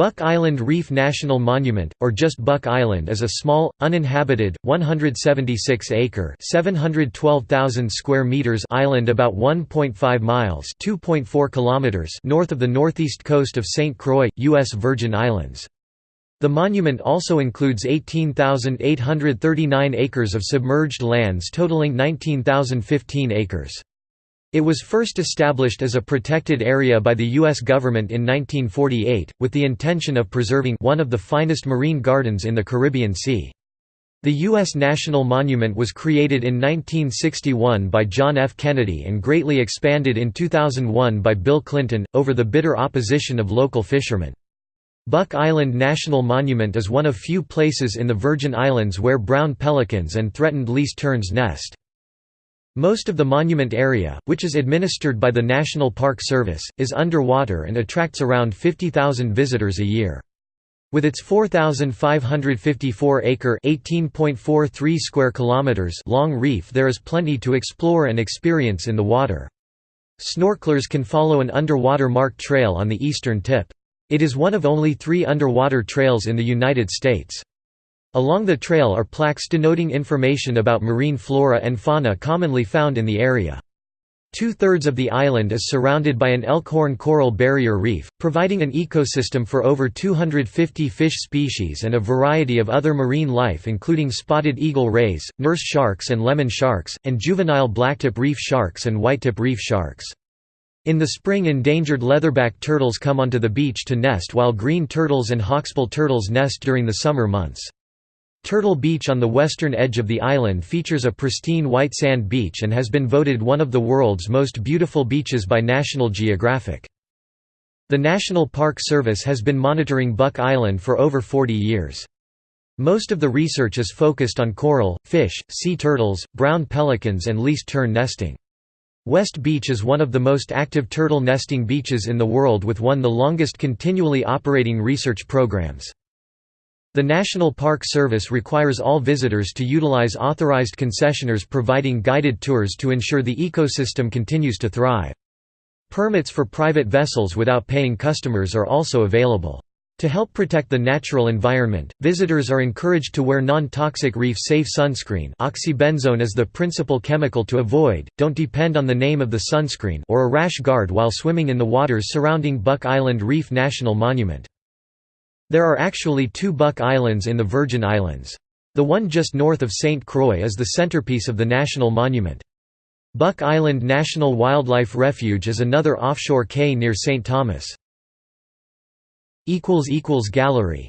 Buck Island Reef National Monument, or just Buck Island is a small, uninhabited, 176-acre square meters island about 1.5 miles kilometers north of the northeast coast of St. Croix, U.S. Virgin Islands. The monument also includes 18,839 acres of submerged lands totaling 19,015 acres. It was first established as a protected area by the U.S. government in 1948, with the intention of preserving one of the finest marine gardens in the Caribbean Sea. The U.S. National Monument was created in 1961 by John F. Kennedy and greatly expanded in 2001 by Bill Clinton, over the bitter opposition of local fishermen. Buck Island National Monument is one of few places in the Virgin Islands where brown pelicans and threatened least terns nest. Most of the monument area, which is administered by the National Park Service, is underwater and attracts around 50,000 visitors a year. With its 4,554-acre (18.43 square kilometers) long reef, there is plenty to explore and experience in the water. Snorkelers can follow an underwater marked trail on the eastern tip. It is one of only three underwater trails in the United States. Along the trail are plaques denoting information about marine flora and fauna commonly found in the area. Two-thirds of the island is surrounded by an elkhorn coral barrier reef, providing an ecosystem for over 250 fish species and a variety of other marine life including spotted eagle rays, nurse sharks and lemon sharks, and juvenile blacktip reef sharks and whitetip reef sharks. In the spring endangered leatherback turtles come onto the beach to nest while green turtles and hawksbill turtles nest during the summer months. Turtle Beach on the western edge of the island features a pristine white sand beach and has been voted one of the world's most beautiful beaches by National Geographic. The National Park Service has been monitoring Buck Island for over 40 years. Most of the research is focused on coral, fish, sea turtles, brown pelicans and least tern nesting. West Beach is one of the most active turtle nesting beaches in the world with one of the longest continually operating research programs. The National Park Service requires all visitors to utilize authorized concessioners providing guided tours to ensure the ecosystem continues to thrive. Permits for private vessels without paying customers are also available. To help protect the natural environment, visitors are encouraged to wear non-toxic reef-safe sunscreen oxybenzone is the principal chemical to avoid, don't depend on the name of the sunscreen or a rash guard while swimming in the waters surrounding Buck Island Reef National Monument. There are actually two Buck Islands in the Virgin Islands. The one just north of St. Croix is the centerpiece of the national monument. Buck Island National Wildlife Refuge is another offshore cay near St. Thomas. Gallery